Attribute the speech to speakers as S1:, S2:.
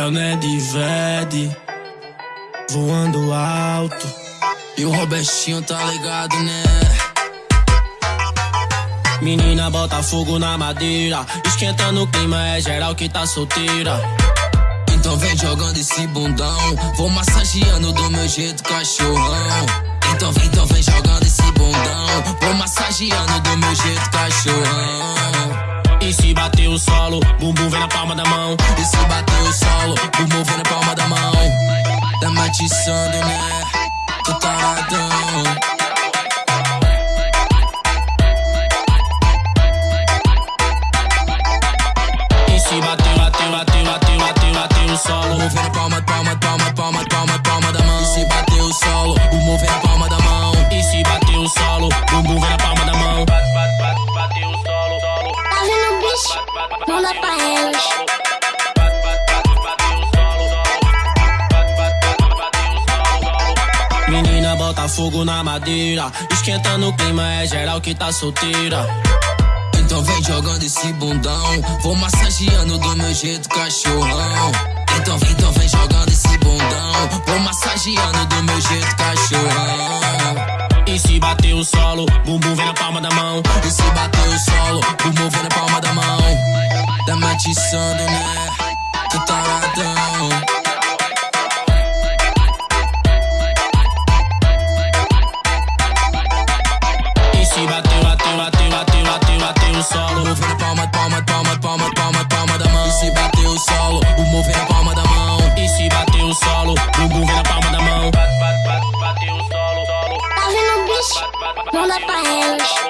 S1: É o Ned voando alto.
S2: E o Robertinho tá ligado, né?
S1: Menina bota fogo na madeira, esquentando o clima, é geral que tá solteira.
S2: Então vem jogando esse bundão, vou massageando do meu jeito cachorrão. Então vem, então vem jogando esse bundão, vou massageando do meu jeito cachorrão.
S1: O solo, bumbum vem na palma da mão.
S2: E se bater o solo, bumbum vem na palma da mão. Tá matiçando, né? Tô taradão.
S1: Se bater, bater, bater, bater, bater, bater o solo.
S2: Bumbum vem na palma, palma,
S1: bota fogo na madeira, esquentando o clima, é geral que tá solteira.
S2: Então vem jogando esse bundão, vou massageando do meu jeito cachorrão. Então vem, então vem jogando esse bundão, vou massageando do meu jeito cachorrão.
S1: E se bater o solo, bumbum vem na palma da mão.
S2: E se bater o solo, bumbum vem na palma da mão. Tá matiçando,
S3: Manda pra elas.